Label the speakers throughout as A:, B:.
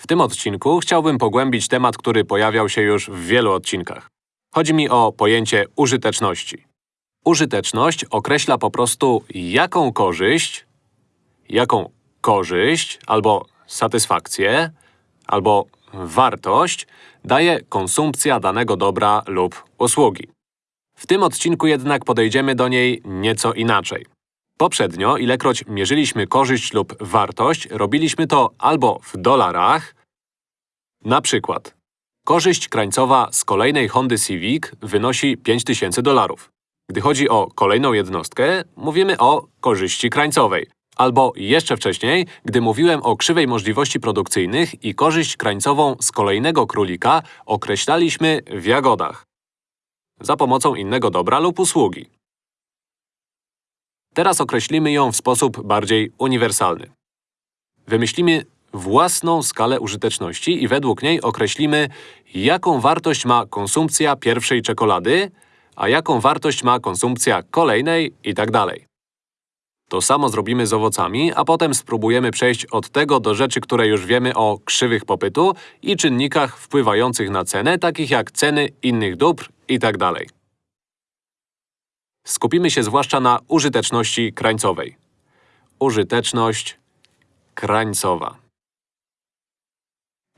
A: W tym odcinku chciałbym pogłębić temat, który pojawiał się już w wielu odcinkach. Chodzi mi o pojęcie użyteczności. Użyteczność określa po prostu jaką korzyść, jaką korzyść albo satysfakcję, albo wartość daje konsumpcja danego dobra lub usługi. W tym odcinku jednak podejdziemy do niej nieco inaczej. Poprzednio, ilekroć mierzyliśmy korzyść lub wartość, robiliśmy to albo w dolarach, na przykład korzyść krańcowa z kolejnej Hondy Civic wynosi 5000 dolarów. Gdy chodzi o kolejną jednostkę, mówimy o korzyści krańcowej. Albo jeszcze wcześniej, gdy mówiłem o krzywej możliwości produkcyjnych i korzyść krańcową z kolejnego królika określaliśmy w jagodach. Za pomocą innego dobra lub usługi. Teraz określimy ją w sposób bardziej uniwersalny. Wymyślimy własną skalę użyteczności i według niej określimy, jaką wartość ma konsumpcja pierwszej czekolady, a jaką wartość ma konsumpcja kolejnej i tak. To samo zrobimy z owocami, a potem spróbujemy przejść od tego do rzeczy, które już wiemy o krzywych popytu i czynnikach wpływających na cenę, takich jak ceny innych dóbr i tak. Skupimy się zwłaszcza na użyteczności krańcowej. Użyteczność krańcowa.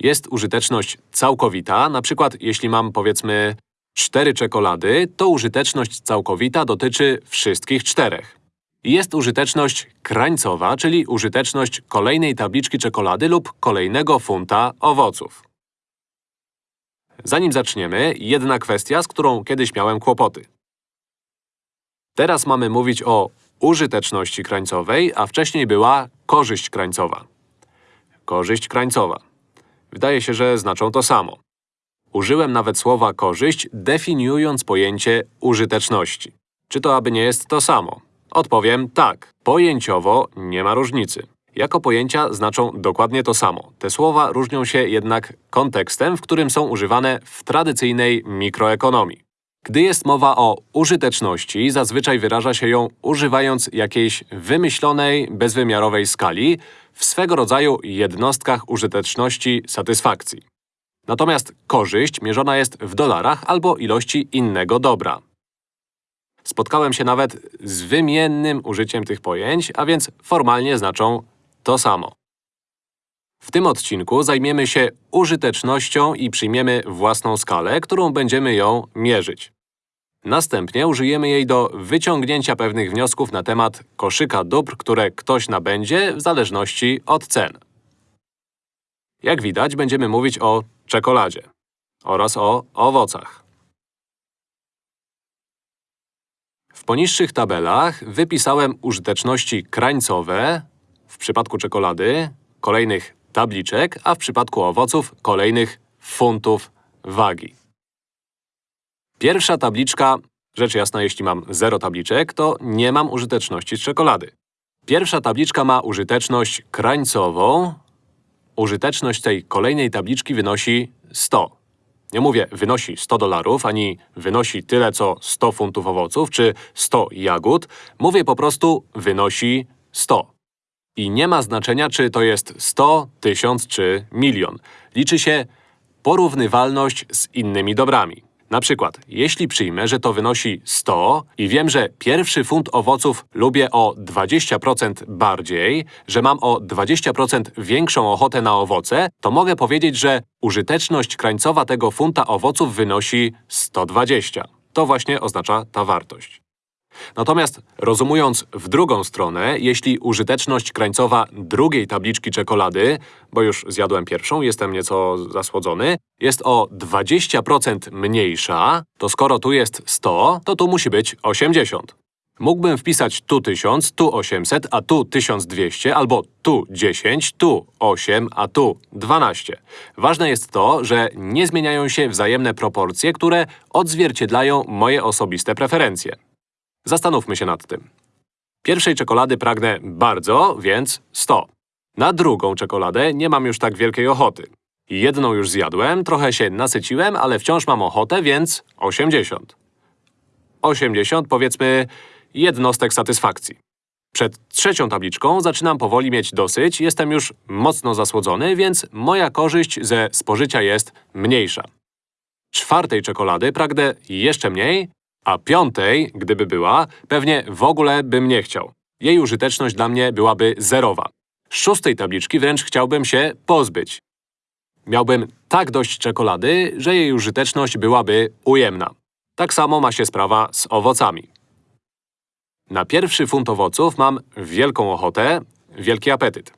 A: Jest użyteczność całkowita, na przykład jeśli mam powiedzmy cztery czekolady, to użyteczność całkowita dotyczy wszystkich czterech. Jest użyteczność krańcowa, czyli użyteczność kolejnej tabliczki czekolady lub kolejnego funta owoców. Zanim zaczniemy, jedna kwestia, z którą kiedyś miałem kłopoty. Teraz mamy mówić o użyteczności krańcowej, a wcześniej była korzyść krańcowa. Korzyść krańcowa. Wydaje się, że znaczą to samo. Użyłem nawet słowa korzyść, definiując pojęcie użyteczności. Czy to aby nie jest to samo? Odpowiem tak. Pojęciowo nie ma różnicy. Jako pojęcia znaczą dokładnie to samo. Te słowa różnią się jednak kontekstem, w którym są używane w tradycyjnej mikroekonomii. Gdy jest mowa o użyteczności, zazwyczaj wyraża się ją używając jakiejś wymyślonej, bezwymiarowej skali w swego rodzaju jednostkach użyteczności satysfakcji. Natomiast korzyść mierzona jest w dolarach albo ilości innego dobra. Spotkałem się nawet z wymiennym użyciem tych pojęć, a więc formalnie znaczą to samo. W tym odcinku zajmiemy się użytecznością i przyjmiemy własną skalę, którą będziemy ją mierzyć. Następnie użyjemy jej do wyciągnięcia pewnych wniosków na temat koszyka dóbr, które ktoś nabędzie w zależności od cen. Jak widać, będziemy mówić o czekoladzie oraz o owocach. W poniższych tabelach wypisałem użyteczności krańcowe w przypadku czekolady, kolejnych tabliczek, a w przypadku owoców kolejnych funtów wagi. Pierwsza tabliczka, rzecz jasna, jeśli mam 0 tabliczek, to nie mam użyteczności z czekolady. Pierwsza tabliczka ma użyteczność krańcową. Użyteczność tej kolejnej tabliczki wynosi 100. Nie mówię wynosi 100 dolarów, ani wynosi tyle co 100 funtów owoców, czy 100 jagód. Mówię po prostu wynosi 100. I nie ma znaczenia, czy to jest 100, 1000 czy milion. Liczy się porównywalność z innymi dobrami. Na przykład, jeśli przyjmę, że to wynosi 100 i wiem, że pierwszy funt owoców lubię o 20% bardziej, że mam o 20% większą ochotę na owoce, to mogę powiedzieć, że użyteczność krańcowa tego funta owoców wynosi 120. To właśnie oznacza ta wartość. Natomiast rozumując w drugą stronę, jeśli użyteczność krańcowa drugiej tabliczki czekolady, bo już zjadłem pierwszą, jestem nieco zasłodzony, jest o 20% mniejsza, to skoro tu jest 100, to tu musi być 80. Mógłbym wpisać tu 1000, tu 800, a tu 1200, albo tu 10, tu 8, a tu 12. Ważne jest to, że nie zmieniają się wzajemne proporcje, które odzwierciedlają moje osobiste preferencje. Zastanówmy się nad tym. Pierwszej czekolady pragnę bardzo, więc 100. Na drugą czekoladę nie mam już tak wielkiej ochoty. Jedną już zjadłem, trochę się nasyciłem, ale wciąż mam ochotę, więc 80. 80 powiedzmy jednostek satysfakcji. Przed trzecią tabliczką zaczynam powoli mieć dosyć, jestem już mocno zasłodzony, więc moja korzyść ze spożycia jest mniejsza. Czwartej czekolady pragnę jeszcze mniej, a piątej, gdyby była, pewnie w ogóle bym nie chciał. Jej użyteczność dla mnie byłaby zerowa. Szóstej tabliczki wręcz chciałbym się pozbyć. Miałbym tak dość czekolady, że jej użyteczność byłaby ujemna. Tak samo ma się sprawa z owocami. Na pierwszy funt owoców mam wielką ochotę, wielki apetyt.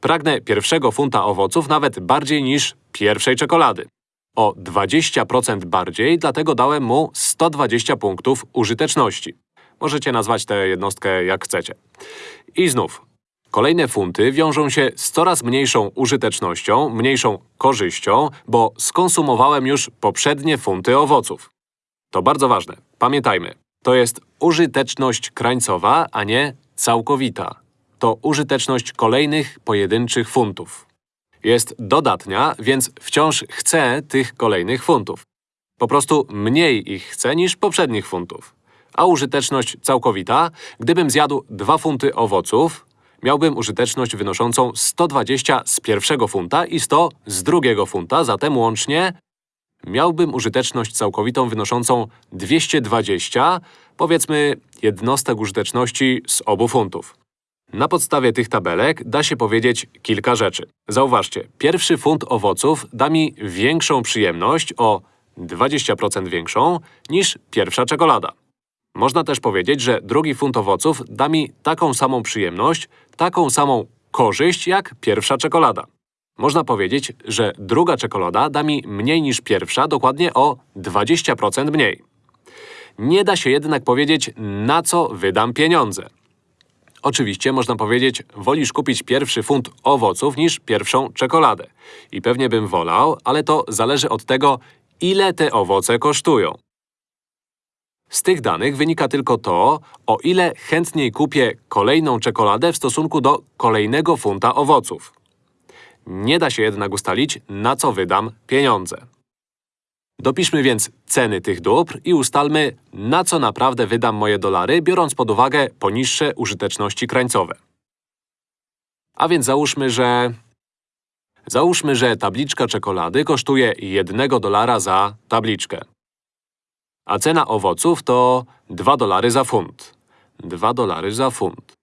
A: Pragnę pierwszego funta owoców nawet bardziej niż pierwszej czekolady. O 20% bardziej, dlatego dałem mu 120 punktów użyteczności. Możecie nazwać tę jednostkę jak chcecie. I znów, kolejne funty wiążą się z coraz mniejszą użytecznością, mniejszą korzyścią, bo skonsumowałem już poprzednie funty owoców. To bardzo ważne. Pamiętajmy, to jest użyteczność krańcowa, a nie całkowita. To użyteczność kolejnych pojedynczych funtów. Jest dodatnia, więc wciąż chcę tych kolejnych funtów. Po prostu mniej ich chcę niż poprzednich funtów. A użyteczność całkowita, gdybym zjadł 2 funty owoców, miałbym użyteczność wynoszącą 120 z pierwszego funta i 100 z drugiego funta, zatem łącznie miałbym użyteczność całkowitą wynoszącą 220, powiedzmy, jednostek użyteczności z obu funtów. Na podstawie tych tabelek da się powiedzieć kilka rzeczy. Zauważcie, pierwszy funt owoców da mi większą przyjemność o 20% większą niż pierwsza czekolada. Można też powiedzieć, że drugi funt owoców da mi taką samą przyjemność, taką samą korzyść jak pierwsza czekolada. Można powiedzieć, że druga czekolada da mi mniej niż pierwsza, dokładnie o 20% mniej. Nie da się jednak powiedzieć, na co wydam pieniądze. Oczywiście można powiedzieć, wolisz kupić pierwszy funt owoców niż pierwszą czekoladę. I pewnie bym wolał, ale to zależy od tego, ile te owoce kosztują. Z tych danych wynika tylko to, o ile chętniej kupię kolejną czekoladę w stosunku do kolejnego funta owoców. Nie da się jednak ustalić, na co wydam pieniądze. Dopiszmy więc ceny tych dóbr i ustalmy, na co naprawdę wydam moje dolary, biorąc pod uwagę poniższe użyteczności krańcowe. A więc załóżmy, że… Załóżmy, że tabliczka czekolady kosztuje 1 dolara za tabliczkę. A cena owoców to 2 dolary za funt. 2 dolary za funt.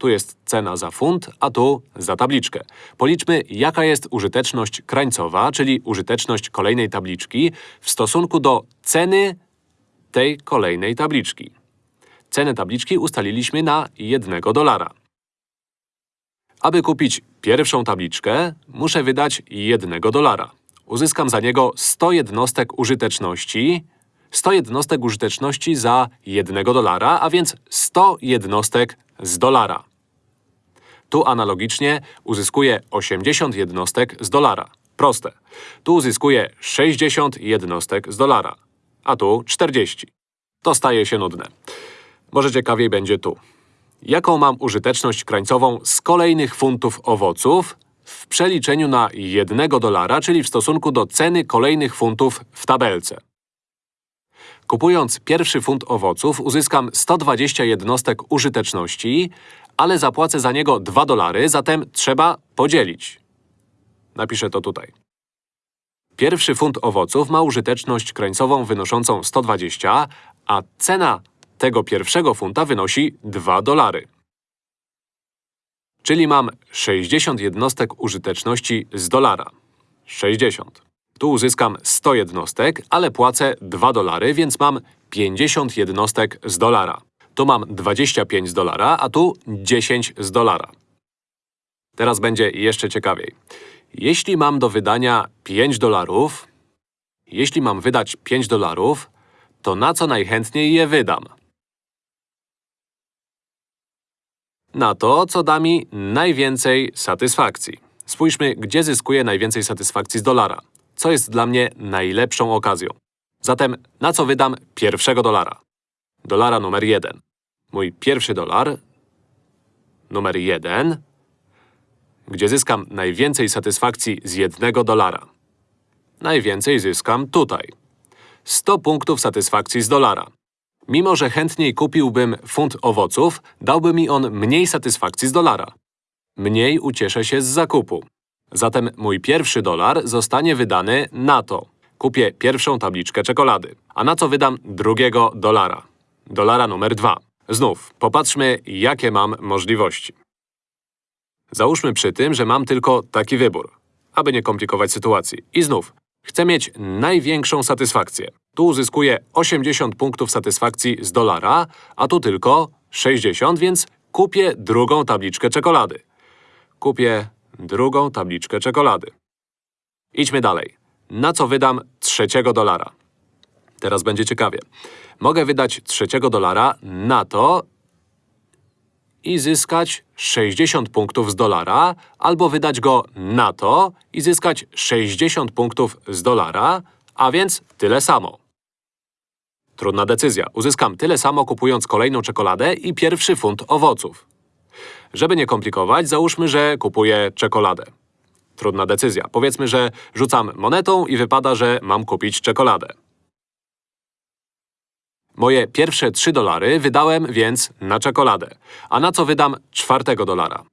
A: Tu jest cena za funt, a tu za tabliczkę. Policzmy, jaka jest użyteczność krańcowa, czyli użyteczność kolejnej tabliczki w stosunku do ceny tej kolejnej tabliczki. Cenę tabliczki ustaliliśmy na 1 dolara. Aby kupić pierwszą tabliczkę, muszę wydać 1 dolara. Uzyskam za niego 100 jednostek użyteczności, 100 jednostek użyteczności za 1 dolara, a więc 100 jednostek z dolara. Tu analogicznie uzyskuję 80 jednostek z dolara. Proste. Tu uzyskuję 60 jednostek z dolara. A tu 40. To staje się nudne. Może ciekawiej będzie tu. Jaką mam użyteczność krańcową z kolejnych funtów owoców w przeliczeniu na 1 dolara, czyli w stosunku do ceny kolejnych funtów w tabelce? Kupując pierwszy funt owoców uzyskam 120 jednostek użyteczności, ale zapłacę za niego 2 dolary, zatem trzeba podzielić. Napiszę to tutaj. Pierwszy funt owoców ma użyteczność krańcową wynoszącą 120, a cena tego pierwszego funta wynosi 2 dolary. Czyli mam 60 jednostek użyteczności z dolara. 60. Tu uzyskam 100 jednostek, ale płacę 2 dolary, więc mam 50 jednostek z dolara. Tu mam 25 z dolara, a tu 10 z dolara. Teraz będzie jeszcze ciekawiej. Jeśli mam do wydania 5 dolarów, jeśli mam wydać 5 dolarów, to na co najchętniej je wydam? Na to, co da mi najwięcej satysfakcji. Spójrzmy, gdzie zyskuję najwięcej satysfakcji z dolara. Co jest dla mnie najlepszą okazją. Zatem na co wydam pierwszego dolara? Dolara numer jeden. Mój pierwszy dolar, numer jeden, gdzie zyskam najwięcej satysfakcji z jednego dolara. Najwięcej zyskam tutaj. 100 punktów satysfakcji z dolara. Mimo, że chętniej kupiłbym funt owoców, dałby mi on mniej satysfakcji z dolara. Mniej ucieszę się z zakupu. Zatem mój pierwszy dolar zostanie wydany na to. Kupię pierwszą tabliczkę czekolady. A na co wydam drugiego dolara? Dolara numer dwa. Znów, popatrzmy, jakie mam możliwości. Załóżmy przy tym, że mam tylko taki wybór, aby nie komplikować sytuacji. I znów, chcę mieć największą satysfakcję. Tu uzyskuję 80 punktów satysfakcji z dolara, a tu tylko 60, więc kupię drugą tabliczkę czekolady. Kupię drugą tabliczkę czekolady. Idźmy dalej. Na co wydam trzeciego dolara? Teraz będzie ciekawie. Mogę wydać trzeciego dolara na to i zyskać 60 punktów z dolara, albo wydać go na to i zyskać 60 punktów z dolara, a więc tyle samo. Trudna decyzja. Uzyskam tyle samo kupując kolejną czekoladę i pierwszy funt owoców. Żeby nie komplikować, załóżmy, że kupuję czekoladę. Trudna decyzja. Powiedzmy, że rzucam monetą i wypada, że mam kupić czekoladę. Moje pierwsze 3 dolary wydałem więc na czekoladę. A na co wydam czwartego dolara?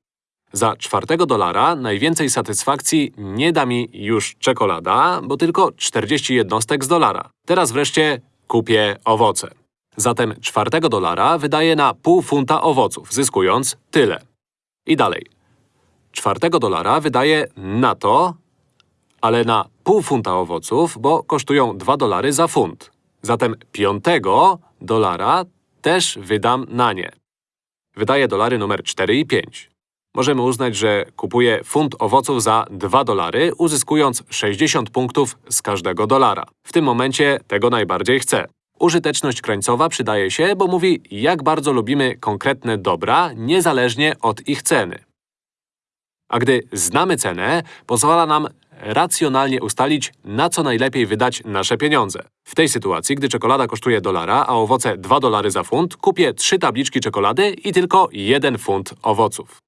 A: Za czwartego dolara najwięcej satysfakcji nie da mi już czekolada, bo tylko 40 jednostek z dolara. Teraz wreszcie kupię owoce. Zatem czwartego dolara wydaję na pół funta owoców, zyskując tyle. I dalej. Czwartego dolara wydaję na to, ale na pół funta owoców, bo kosztują 2 dolary za funt. Zatem piątego dolara też wydam na nie. Wydaję dolary numer 4 i 5. Możemy uznać, że kupuję funt owoców za 2 dolary, uzyskując 60 punktów z każdego dolara. W tym momencie tego najbardziej chcę. Użyteczność krańcowa przydaje się, bo mówi, jak bardzo lubimy konkretne dobra, niezależnie od ich ceny. A gdy znamy cenę, pozwala nam racjonalnie ustalić, na co najlepiej wydać nasze pieniądze. W tej sytuacji, gdy czekolada kosztuje dolara, a owoce 2 dolary za funt, kupię 3 tabliczki czekolady i tylko 1 funt owoców.